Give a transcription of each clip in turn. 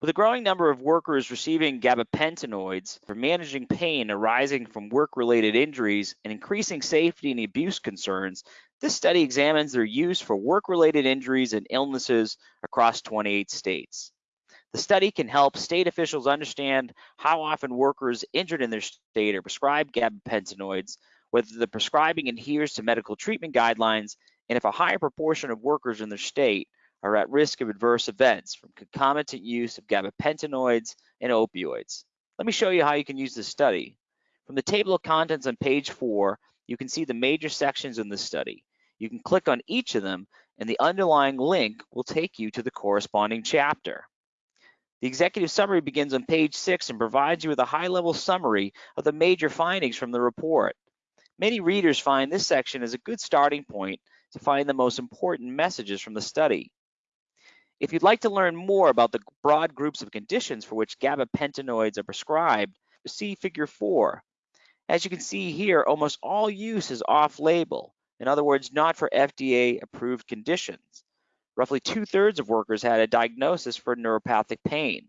With a growing number of workers receiving gabapentinoids for managing pain arising from work-related injuries and increasing safety and abuse concerns, this study examines their use for work-related injuries and illnesses across 28 states. The study can help state officials understand how often workers injured in their state are prescribed gabapentinoids, whether the prescribing adheres to medical treatment guidelines, and if a higher proportion of workers in their state are at risk of adverse events from concomitant use of gabapentinoids and opioids. Let me show you how you can use this study. From the table of contents on page four, you can see the major sections in this study. You can click on each of them and the underlying link will take you to the corresponding chapter. The executive summary begins on page six and provides you with a high-level summary of the major findings from the report. Many readers find this section as a good starting point to find the most important messages from the study. If you'd like to learn more about the broad groups of conditions for which gabapentinoids are prescribed, see figure four. As you can see here, almost all use is off-label, in other words, not for FDA approved conditions. Roughly two thirds of workers had a diagnosis for neuropathic pain.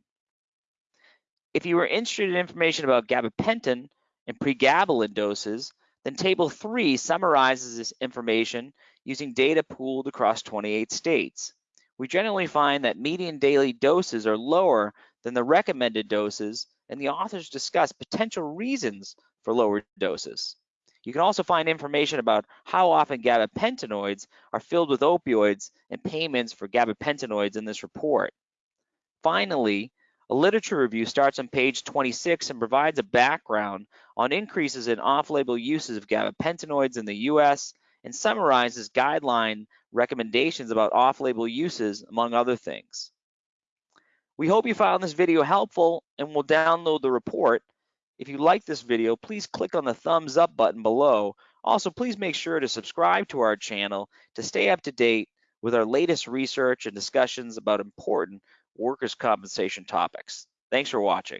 If you are interested in information about gabapentin and pregabalin doses, then table three summarizes this information using data pooled across 28 states we generally find that median daily doses are lower than the recommended doses, and the authors discuss potential reasons for lower doses. You can also find information about how often gabapentinoids are filled with opioids and payments for gabapentinoids in this report. Finally, a literature review starts on page 26 and provides a background on increases in off-label uses of gabapentinoids in the US and summarizes guideline recommendations about off-label uses, among other things. We hope you found this video helpful and will download the report. If you like this video, please click on the thumbs up button below. Also, please make sure to subscribe to our channel to stay up to date with our latest research and discussions about important workers' compensation topics. Thanks for watching.